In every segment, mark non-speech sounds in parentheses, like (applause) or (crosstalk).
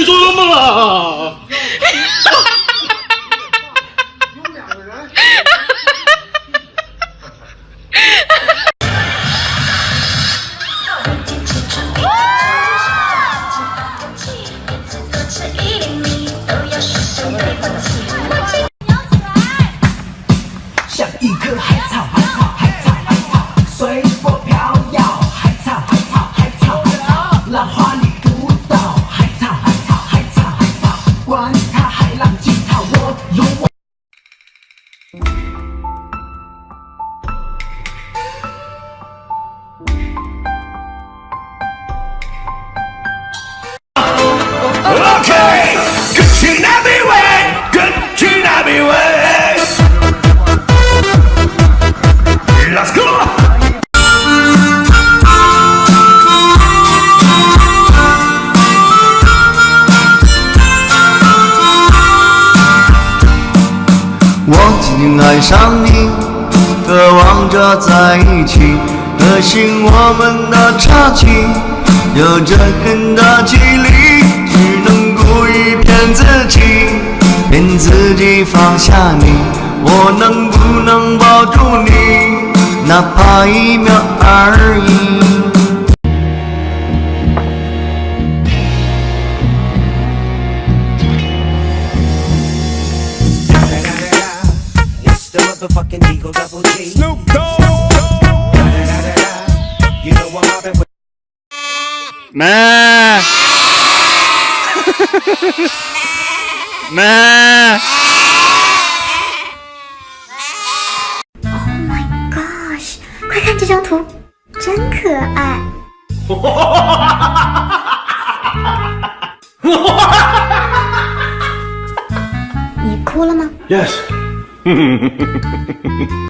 你说什么了？(laughs) 像一棵海草，海草，海Okay, 끝이 나비 왜, 끝이 나비 왜. Let's go. 我竟爱上你，渴望着在一起，可惜我们的差距有着很大距离，只能故意 骗自己，骗自己放下你。我能不能抱住你，哪怕一秒而已？It's the motherfucking Eagle Double G. Snoop Dogg. You know I'm with 妈，(laughs) 妈。Oh my gosh！快看这张图，真可爱。(laughs) 你哭了吗？Yes. (laughs)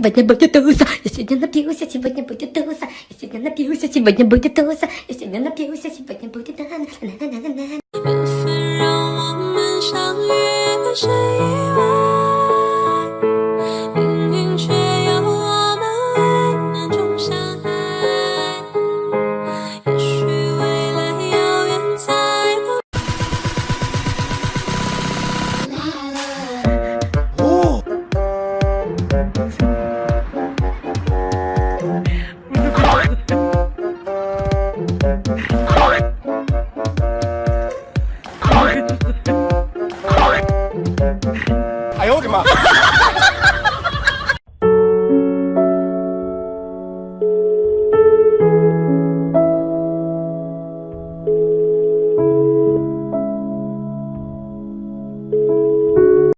的屁股下去晚点不就都上，有些人的屁股下去晚点不就都上。缘分让我们相遇，谁哎呦我的妈！(laughs)